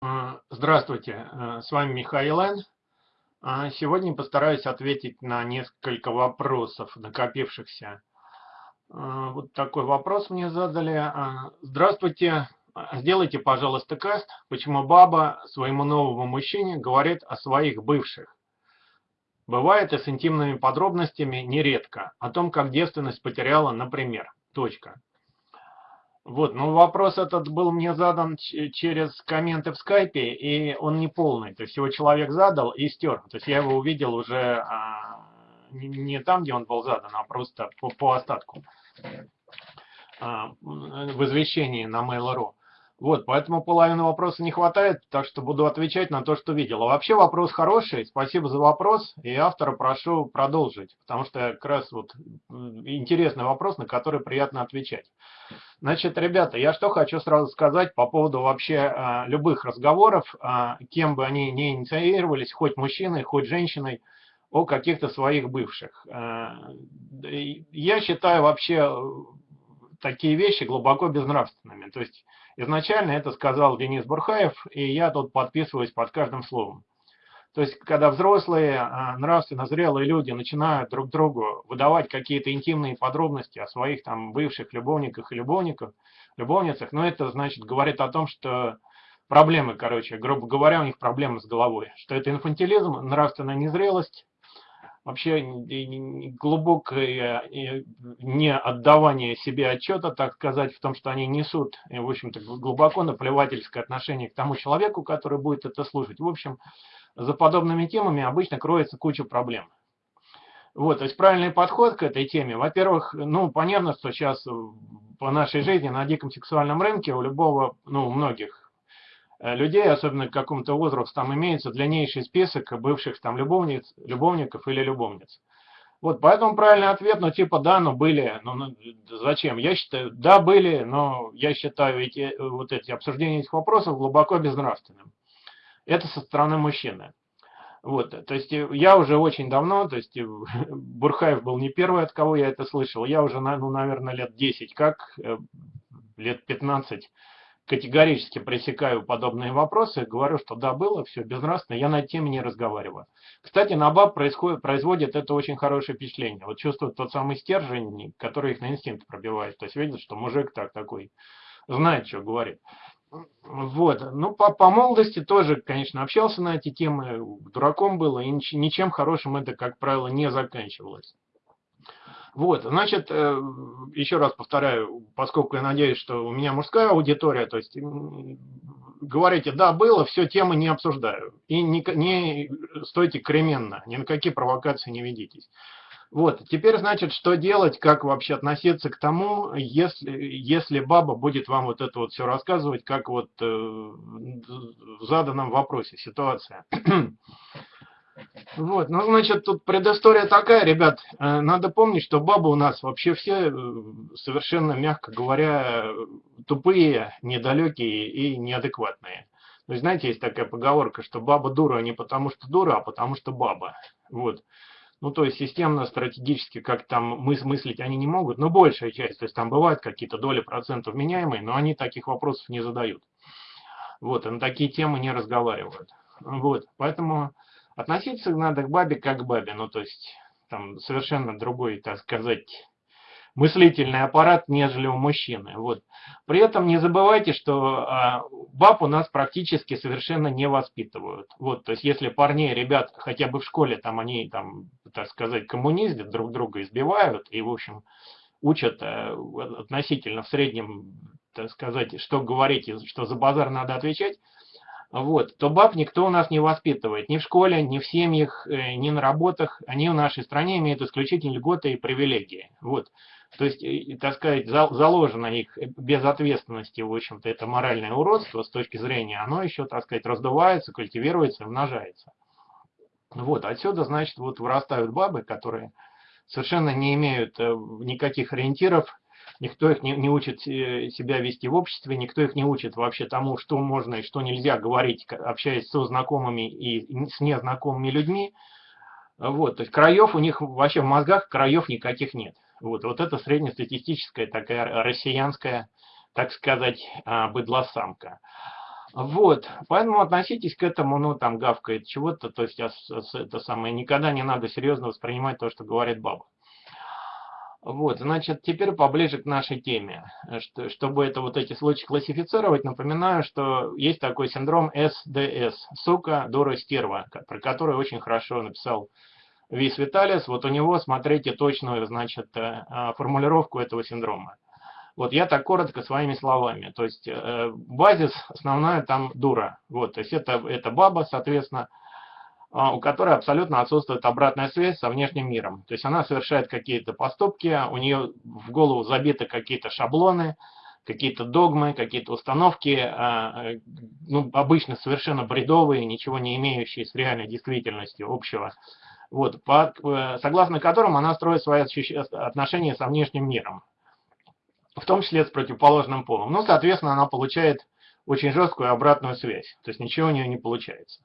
А, здравствуйте, э, с вами Михаил Н. А, сегодня постараюсь ответить на несколько вопросов, накопившихся. А, вот такой вопрос мне задали. Здравствуйте, сделайте, пожалуйста, каст, почему баба своему новому мужчине говорит о своих бывших. Бывает и с интимными подробностями нередко, о том, как девственность потеряла, например. Точка. Вот, ну вопрос этот был мне задан через комменты в скайпе, и он не полный. То есть его человек задал и стер. То есть я его увидел уже а, не, там, где он был задан, а просто по, по остатку а, в извещении на Mail.ru. Вот, поэтому половины вопроса не хватает, так что буду отвечать на то, что видел. А вообще вопрос хороший, спасибо за вопрос, и автора прошу продолжить, потому что как раз вот интересный вопрос, на который приятно отвечать. Значит, ребята, я что хочу сразу сказать по поводу вообще а, любых разговоров, а, кем бы они ни инициировались, хоть мужчиной, хоть женщиной, о каких-то своих бывших. А, я считаю вообще такие вещи глубоко безнравственными. То есть изначально это сказал Денис Бурхаев, и я тут подписываюсь под каждым словом. То есть, когда взрослые, а, нравственно зрелые люди начинают друг другу выдавать какие-то интимные подробности о своих там бывших любовниках и любовниках, любовницах, ну это значит говорит о том, что проблемы, короче, грубо говоря, у них проблемы с головой, что это инфантилизм, нравственная незрелость, вообще глубокое не отдавание себе отчета, так сказать, в том, что они несут, в общем-то, глубоко наплевательское отношение к тому человеку, который будет это слушать. В общем, за подобными темами обычно кроется куча проблем. Вот, то есть правильный подход к этой теме, во-первых, ну, понятно, что сейчас по нашей жизни на диком сексуальном рынке у любого, ну, у многих Э, людей, особенно к какому-то возрасту, там имеется длиннейший список бывших там любовниц, любовников или любовниц. Вот, поэтому правильный ответ, ну, типа, да, но были, ну, ну, зачем? Я считаю, да, были, но я считаю эти, вот эти обсуждения этих вопросов глубоко безнравственным. Это со стороны мужчины. Вот, то есть я уже очень давно, то есть Бурхаев был не первый, от кого я это слышал, я уже, ну, наверное, лет 10, как, э, лет 15 категорически пресекаю подобные вопросы, говорю, что да, было, все безнравственно, я на теме не разговариваю. Кстати, на баб происходит, производит это очень хорошее впечатление. Вот чувствуют тот самый стержень, который их на инстинкт пробивает. То есть видят, что мужик так такой, знает, что говорит. Вот, ну по, по молодости тоже, конечно, общался на эти темы, дураком было, и ничем хорошим это, как правило, не заканчивалось. Вот, значит, э, еще раз повторяю, поскольку я надеюсь, что у меня мужская аудитория, то есть говорите, да, было, все, темы не обсуждаю. И не, не стойте кременно, ни на какие провокации не ведитесь. Вот, теперь, значит, что делать, как вообще относиться к тому, если, если баба будет вам вот это вот все рассказывать, как вот э, в заданном вопросе ситуация. Вот, ну, значит, тут предыстория такая, ребят, э, надо помнить, что бабы у нас вообще все э, совершенно, мягко говоря, тупые, недалекие и неадекватные. Есть, знаете, есть такая поговорка, что баба дура не потому что дура, а потому что баба. Вот. Ну, то есть, системно, стратегически, как там мыс мыслить они не могут, но большая часть, то есть, там бывают какие-то доли процентов меняемые, но они таких вопросов не задают. Вот, и на такие темы не разговаривают. Вот, поэтому Относиться надо к бабе как к бабе, ну то есть там совершенно другой, так сказать, мыслительный аппарат, нежели у мужчины. Вот. При этом не забывайте, что а, баб у нас практически совершенно не воспитывают. Вот, то есть если парней, ребят, хотя бы в школе, там они, там, так сказать, коммуниздят, друг друга избивают и, в общем, учат а, относительно в среднем, так сказать, что говорить и что за базар надо отвечать, вот, то баб никто у нас не воспитывает. Ни в школе, ни в семьях, э, ни на работах. Они в нашей стране имеют исключительно льготы и привилегии. Вот. То есть, так сказать, заложено их безответственности, в общем-то, это моральное уродство с точки зрения, оно еще, так сказать, раздувается, культивируется, умножается. Вот, отсюда, значит, вот вырастают бабы, которые совершенно не имеют э, никаких ориентиров, никто их не, не учит э, себя вести в обществе, никто их не учит вообще тому, что можно и что нельзя говорить, общаясь со знакомыми и с незнакомыми людьми. Вот, то есть краев у них вообще в мозгах краев никаких нет. Вот, вот это среднестатистическая такая россиянская, так сказать, а, быдлосамка. Вот, поэтому относитесь к этому, ну, там, гавкает чего-то, то есть это самое, никогда не надо серьезно воспринимать то, что говорит баба. Вот, значит, теперь поближе к нашей теме. Что, чтобы это вот эти случаи классифицировать, напоминаю, что есть такой синдром СДС, сука, дура, стерва, про который очень хорошо написал Вис Виталис. Вот у него, смотрите точную, значит, э, а, формулировку этого синдрома. Вот я так коротко своими словами. То есть э, базис основная там дура. Вот, то есть это, это баба, соответственно, у которой абсолютно отсутствует обратная связь со внешним миром. То есть она совершает какие-то поступки, у нее в голову забиты какие-то шаблоны, какие-то догмы, какие-то установки, а, ну, обычно совершенно бредовые, ничего не имеющие с реальной действительностью общего, вот, по, э, согласно которым она строит свои отношения со внешним миром, в том числе с противоположным полом. Ну, соответственно, она получает очень жесткую обратную связь, то есть ничего у нее не получается.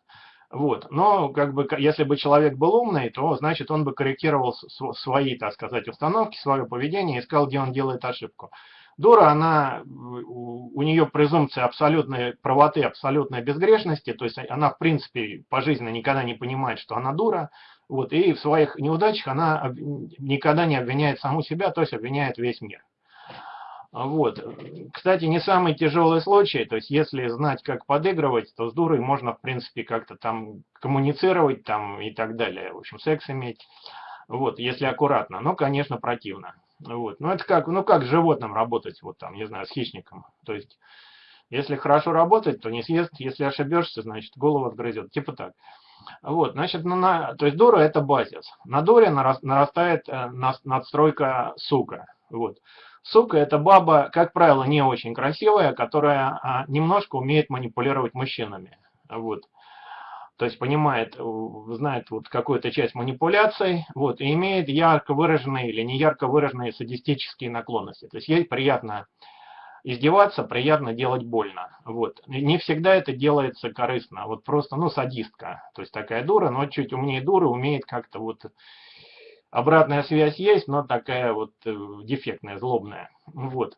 Вот. Но как бы, если бы человек был умный, то значит он бы корректировал свои, так сказать, установки, свое поведение, искал, где он делает ошибку. Дура, она, у нее презумпция абсолютной правоты, абсолютной безгрешности, то есть она, в принципе, по жизни никогда не понимает, что она дура, вот, и в своих неудачах она никогда не обвиняет саму себя, то есть обвиняет весь мир. Вот. Кстати, не самый тяжелый случай, то есть если знать, как подыгрывать, то с дурой можно, в принципе, как-то там коммуницировать там и так далее. В общем, секс иметь, вот, если аккуратно. Но, конечно, противно. Вот. Ну, это как, ну, как с животным работать, вот там, не знаю, с хищником. То есть, если хорошо работать, то не съест, если ошибешься, значит, голову отгрызет. Типа так. Вот, значит, ну, на, то есть дура это базис. На дуре нарастает э, надстройка сука. Вот. Сука – это баба, как правило, не очень красивая, которая а, немножко умеет манипулировать мужчинами. Вот. То есть понимает, знает вот какую-то часть манипуляций, вот, и имеет ярко выраженные или не ярко выраженные садистические наклонности. То есть ей приятно издеваться, приятно делать больно. Вот. Не всегда это делается корыстно. Вот просто, ну, садистка. То есть такая дура, но чуть умнее дуры, умеет как-то вот Обратная связь есть, но такая вот э, дефектная, злобная. Вот.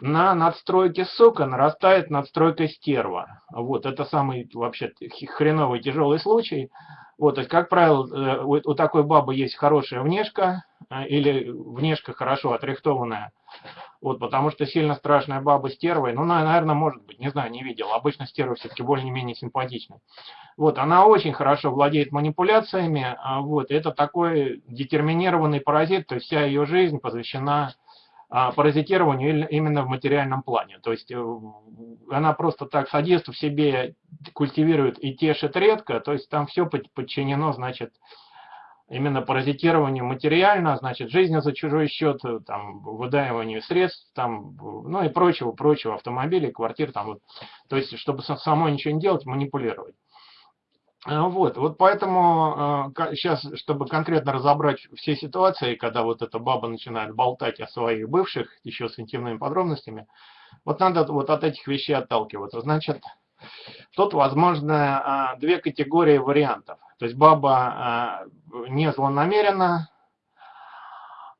На надстройке сока нарастает надстройка стерва. Вот, это самый вообще хреновый тяжелый случай. Вот, то есть, как правило, э, у такой бабы есть хорошая внешка, э, или внешка хорошо отрихтованная. Вот, потому что сильно страшная баба стервой, ну, наверное, может быть, не знаю, не видел. Обычно стерва все-таки более-менее симпатичная. Вот, она очень хорошо владеет манипуляциями, а вот, это такой детерминированный паразит, то есть вся ее жизнь посвящена а, паразитированию именно в материальном плане. То есть э, она просто так садист в себе культивирует и тешит редко, то есть там все подчинено, значит, именно паразитированию материально, значит, жизнью за чужой счет, э, там, выдаиванию средств, там, ну и прочего, прочего, автомобилей, квартир, там, вот, то есть, чтобы самой ничего не делать, манипулировать. А, вот, вот поэтому сейчас, а, чтобы конкретно разобрать все ситуации, когда вот эта баба начинает болтать о своих бывших, еще с интимными подробностями, вот надо вот от этих вещей отталкиваться. Значит, тут возможно а, две категории вариантов. То есть баба не злонамеренно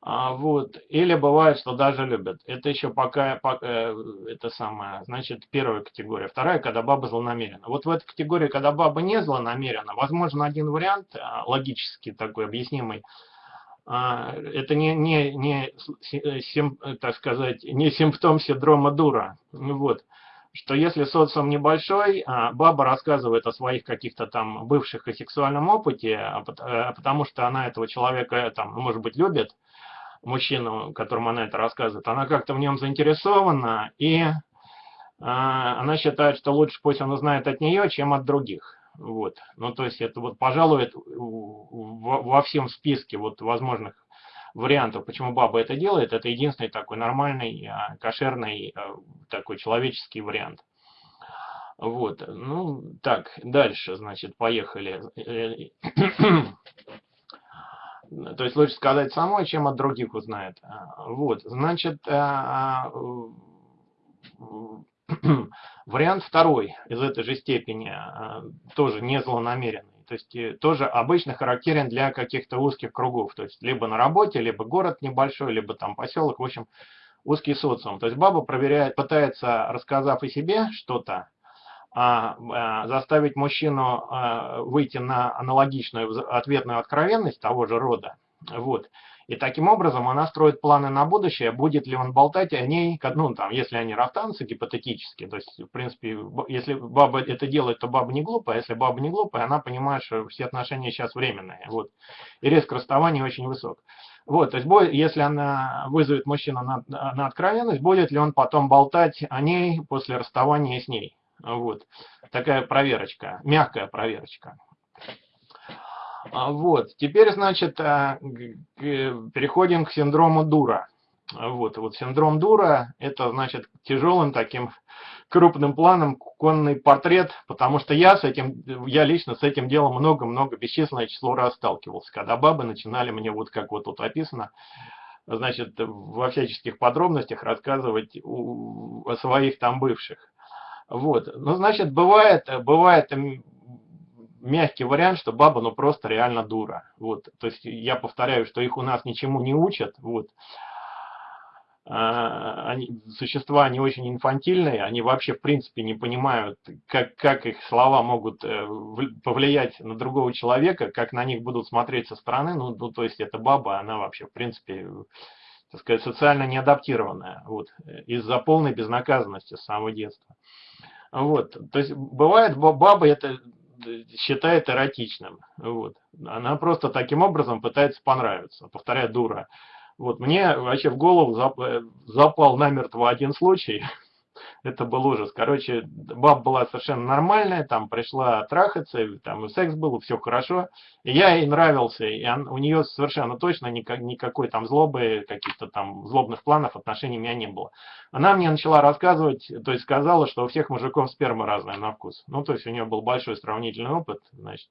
а, вот. Или бывает, что даже любят. Это еще пока, пока э, это самое, значит, первая категория. Вторая, когда баба злонамерена. Вот в этой категории, когда баба не злонамерена, возможно один вариант, а, логически такой объяснимый, а, это не, не, не э, сим, так сказать, не симптом синдрома дура. Вот. Что если социум небольшой, баба рассказывает о своих каких-то там бывших и сексуальном опыте, э, потому что она этого человека, там, может быть, любит, мужчину, которому она это рассказывает, она как-то в нем заинтересована, и э, она считает, что лучше пусть он узнает от нее, чем от других. Вот. Ну, то есть это вот, пожалуй, это во всем списке вот возможных вариантов, почему баба это делает, это единственный такой нормальный, а, кошерный, а, такой человеческий вариант. Вот, ну, так, дальше, значит, поехали. То есть лучше сказать самой, чем от других узнает. А, вот, значит, а, вариант второй из этой же степени, а, тоже не злонамеренный. То есть э, тоже обычно характерен для каких-то узких кругов. То есть либо на работе, либо город небольшой, либо там поселок. В общем, узкий социум. То есть баба проверяет, пытается, рассказав о себе что-то, заставить мужчину а, выйти на аналогичную ответную откровенность того же рода, вот, и таким образом она строит планы на будущее, будет ли он болтать о ней, ну, там, если они расстанутся гипотетически, то есть, в принципе, если баба это делает, то баба не глупая, а если баба не глупая, она понимает, что все отношения сейчас временные, вот, и риск расставания очень высок. Вот, то есть, если она вызовет мужчину на, на откровенность, будет ли он потом болтать о ней после расставания с ней. Вот, такая проверочка, мягкая проверочка. А, вот, теперь, значит, а, переходим к синдрому Дура. Вот, вот синдром Дура, это, значит, тяжелым таким крупным планом конный портрет, потому что я с этим, я лично с этим делом много-много, бесчисленное число раз сталкивался, когда бабы начинали мне, вот как вот тут описано, значит, во всяческих подробностях рассказывать о своих там бывших. Вот, ну, значит, бывает, бывает мягкий вариант, что баба, ну, просто реально дура. Вот, то есть я повторяю, что их у нас ничему не учат, вот. А, они, существа, они очень инфантильные, они вообще, в принципе, не понимают, как, как их слова могут э, повлиять на другого человека, как на них будут смотреть со стороны, ну, ну то есть эта баба, она вообще, в принципе, так сказать, социально неадаптированная, вот, из-за полной безнаказанности с самого детства. Вот, то есть бывает баба это считает эротичным. Вот. Она просто таким образом пытается понравиться. Повторяю, дура. Вот мне вообще в голову э, запал намертво один случай. Это был ужас. Короче, баб была совершенно нормальная, там пришла трахаться, там и секс был, все хорошо. И я ей нравился, и он, у нее совершенно точно никак, никакой там злобы, каких-то там злобных планов, отношений у меня не было. Она мне начала рассказывать, то есть сказала, что у всех мужиков сперма разная на вкус. Ну, то есть у нее был большой сравнительный опыт, значит,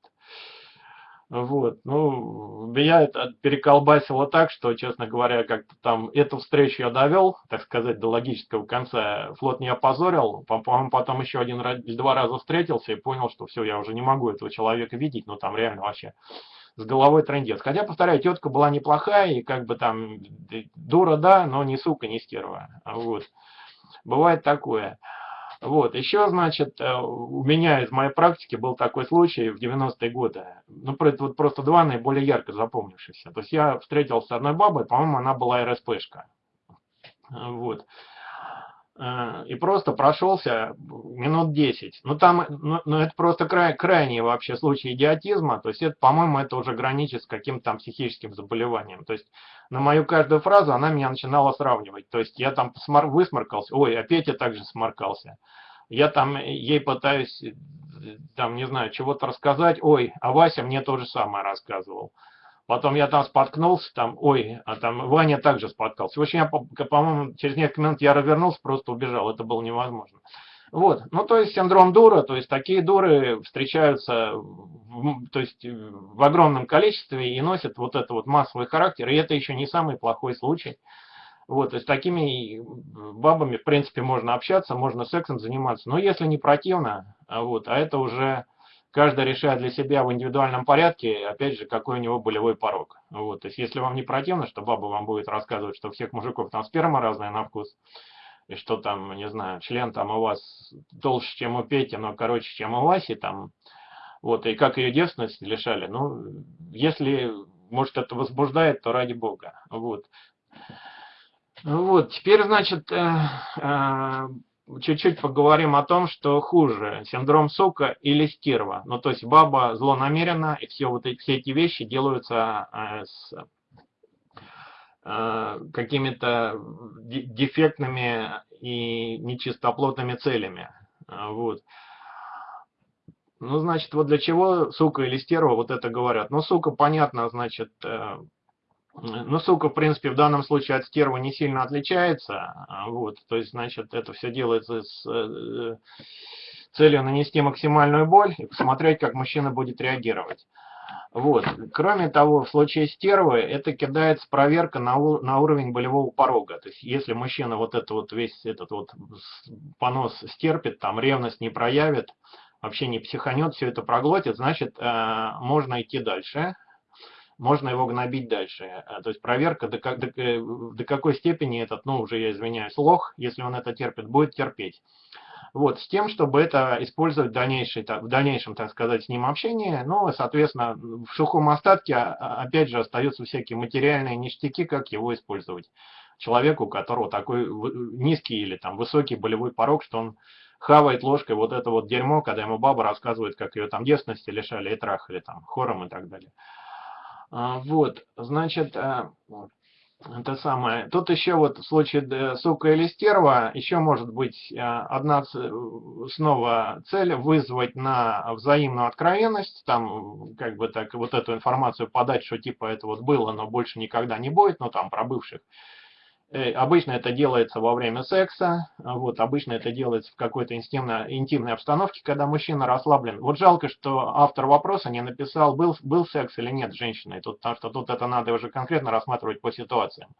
вот, ну, меня это переколбасило так, что, честно говоря, как-то там эту встречу я довел, так сказать, до логического конца. Флот не опозорил, по-моему, потом еще один два раза встретился и понял, что все, я уже не могу этого человека видеть, но там реально вообще с головой трендец. Хотя, повторяю, тетка была неплохая, и как бы там дура, да, но не сука, не стерва. Вот. Бывает такое. Вот, еще, значит, э, у меня из моей практики был такой случай в 90-е годы. Ну, вот просто два наиболее ярко запомнившихся. То есть я встретился с одной бабой, по-моему, она была РСПшка. Вот. Э, и просто прошелся минут 10. Ну, там, ну, ну это просто край, крайний вообще случай идиотизма. То есть, это, по-моему, это уже граничит с каким-то там психическим заболеванием. То есть, на мою каждую фразу она меня начинала сравнивать. То есть, я там высморкался, ой, опять я также сморкался. Я там ей пытаюсь, там, не знаю, чего-то рассказать, ой, а Вася мне то же самое рассказывал. Потом я там споткнулся, там, ой, а там Ваня также споткался. В общем, я, по-моему, через несколько минут я развернулся, просто убежал. Это было невозможно. Вот, ну то есть синдром дура, то есть такие дуры встречаются в, то есть, в огромном количестве и носят вот это вот массовый характер, и это еще не самый плохой случай. Вот, то есть такими бабами, в принципе, можно общаться, можно сексом заниматься, но если не противно, а вот, а это уже каждый решает для себя в индивидуальном порядке, опять же, какой у него болевой порог. Вот, то есть, если вам не противно, что баба вам будет рассказывать, что у всех мужиков там сперма разная на вкус, и что там, не знаю, член там у вас толще, чем у Пети, но короче, чем у Васи, там, вот, и как ее девственность лишали, ну, если, может, это возбуждает, то ради бога, вот. Вот, теперь, значит, э, э, чуть-чуть поговорим о том, что хуже, синдром сока или стерва. Ну, то есть баба злонамерена, и все, вот эти, все эти вещи делаются э, с э, какими-то дефектными и нечистоплотными целями. Э, вот. Ну, значит, вот для чего сука или стерва вот это говорят? Ну, сука, понятно, значит, э, ну, ссылка, в принципе, в данном случае от стерва не сильно отличается. А, вот, то есть, значит, это все делается с э, целью нанести максимальную боль и посмотреть, как мужчина будет реагировать. Вот. Кроме того, в случае стервы это кидается проверка на, на уровень болевого порога. То есть, если мужчина вот это вот весь этот вот понос стерпит, там ревность не проявит, вообще не психанет, все это проглотит, значит, э, можно идти дальше можно его гнобить дальше. Э, то есть проверка, до, до, до какой степени этот, ну уже я извиняюсь, лох, если он это терпит, будет терпеть. Вот, с тем, чтобы это использовать в, дальнейшей, в дальнейшем, так сказать, с ним общении. Ну, соответственно, в сухом остатке, а, а, опять же, остаются всякие материальные ништяки, как его использовать. Человеку, у которого такой низкий или там высокий болевой порог, что он хавает ложкой вот это вот дерьмо, когда ему баба рассказывает, как ее там девственности лишали и трахали там хором и так далее. А, вот, значит, это самое. Тут еще вот в случае сука или стерва, еще может быть э, одна снова цель вызвать на взаимную откровенность, там как бы так вот эту информацию подать, что типа это вот было, но больше никогда не будет, ну там про бывших. Э, обычно это делается во время секса, вот, обычно это делается в какой-то интимной, обстановке, когда мужчина расслаблен. Вот жалко, что автор вопроса не написал, был, был секс или нет с женщиной, тут, потому что тут это надо уже конкретно рассматривать по ситуациям.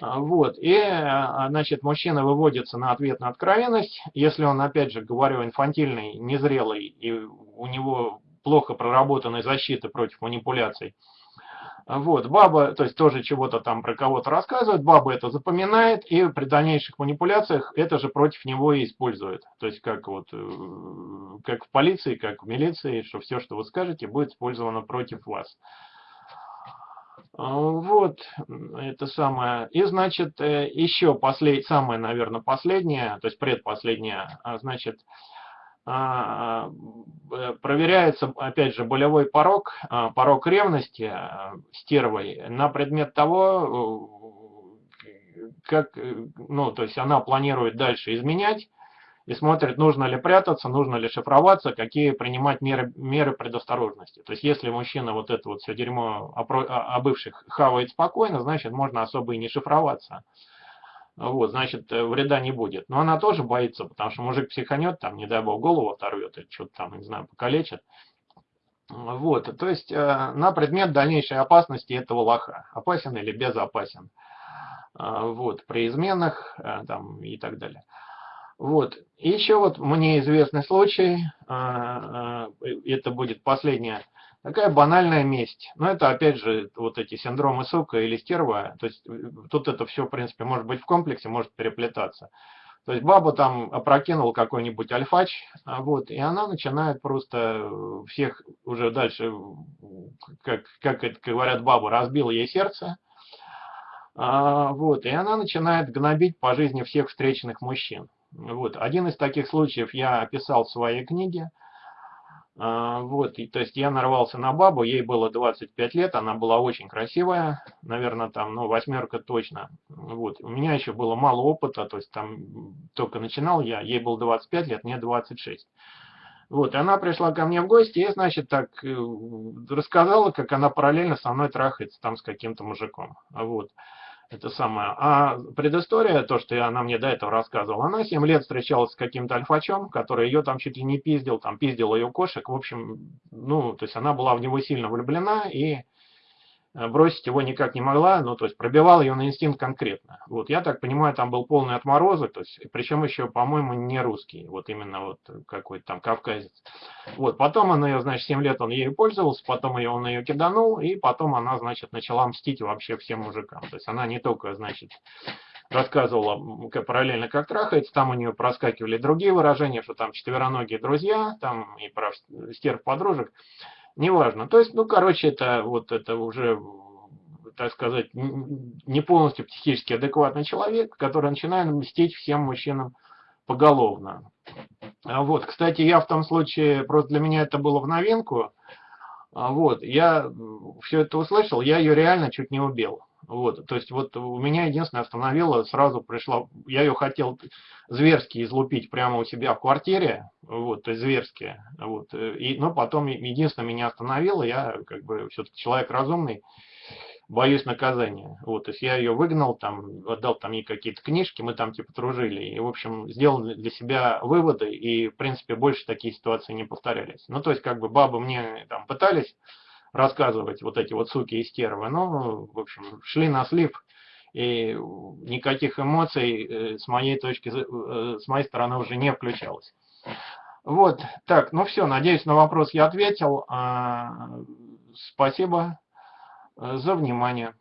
А, вот, и, а, значит, мужчина выводится на ответ на откровенность, если он, опять же, говорю, инфантильный, незрелый, и у него плохо проработанная защита против манипуляций, вот, баба, то есть тоже чего-то там про кого-то рассказывает, баба это запоминает и при дальнейших манипуляциях это же против него и использует. То есть как вот, э, как в полиции, как в милиции, что все, что вы скажете, будет использовано против вас. А, вот, это самое. И, значит, э, еще послед... самое, наверное, последнее, то есть предпоследнее, а, значит, проверяется, опять же, болевой порог, а, порог ревности а, стервой на предмет того, э, как, э, ну, то есть она планирует дальше изменять и смотрит, нужно ли прятаться, нужно ли шифроваться, какие принимать меры, меры предосторожности. То есть если мужчина вот это вот все дерьмо о, о бывших хавает спокойно, значит можно особо и не шифроваться. Вот, значит, э, вреда не будет. Но она тоже боится, потому что мужик психанет, там, не дай бог, голову оторвет, или что-то там, не знаю, покалечит. Вот, то есть э, на предмет дальнейшей опасности этого лоха. Опасен или безопасен. Э, вот, при изменах там, и так далее. Вот. Еще вот мне известный случай, это будет последняя Такая банальная месть. Но это опять же вот эти синдромы сука или стерва. То есть э, тут это все в принципе может быть в комплексе, может переплетаться. То есть баба там опрокинул какой-нибудь альфач, а вот, и она начинает просто всех уже дальше, как, как это говорят бабы, разбила ей сердце. А, вот, и она начинает гнобить по жизни всех встреченных мужчин. Вот, один из таких случаев я описал в своей книге. А, вот, и, то есть я нарвался на бабу, ей было 25 лет, она была очень красивая, наверное, там, ну, восьмерка точно. Вот, у меня еще было мало опыта, то есть там только начинал я, ей было 25 лет, мне 26. Вот, и она пришла ко мне в гости и, значит, так э, рассказала, как она параллельно со мной трахается там с каким-то мужиком. Вот это самое. А предыстория, то, что она мне до этого рассказывала, она 7 лет встречалась с каким-то альфачом, который ее там чуть ли не пиздил, там пиздил ее кошек. В общем, ну, то есть она была в него сильно влюблена и бросить его никак не могла, ну, то есть пробивал ее на инстинкт конкретно. Вот, я так понимаю, там был полный отморозок, то есть, причем еще, по-моему, не русский, вот именно вот какой-то там кавказец. Вот, потом она ее, значит, 7 лет он ею пользовался, потом ее, он ее киданул, и потом она, значит, начала мстить вообще всем мужикам. То есть она не только, значит, рассказывала параллельно, как трахается, там у нее проскакивали другие выражения, что там четвероногие друзья, там и про стерв подружек неважно. То есть, ну, короче, это вот это уже, так сказать, не полностью психически адекватный человек, который начинает мстить всем мужчинам поголовно. А вот, кстати, я в том случае, просто для меня это было в новинку, а вот, я все это услышал, я ее реально чуть не убил. Вот, то есть вот у меня единственное остановило, сразу пришла, я ее хотел зверски излупить прямо у себя в квартире, вот, то есть зверски, вот, и, но потом единственное меня остановило, я как бы все-таки человек разумный, боюсь наказания, вот, то есть я ее выгнал, там, отдал там ей какие-то книжки, мы там типа дружили, и, в общем, сделал для себя выводы, и, в принципе, больше такие ситуации не повторялись. Ну, то есть, как бы, бабы мне там пытались рассказывать вот эти вот суки и стервы. Но, в общем, шли на слив, и никаких эмоций э, с моей точки, э, с моей стороны уже не включалось. Вот, так, ну все, надеюсь, на вопрос я ответил. А, спасибо э, за внимание.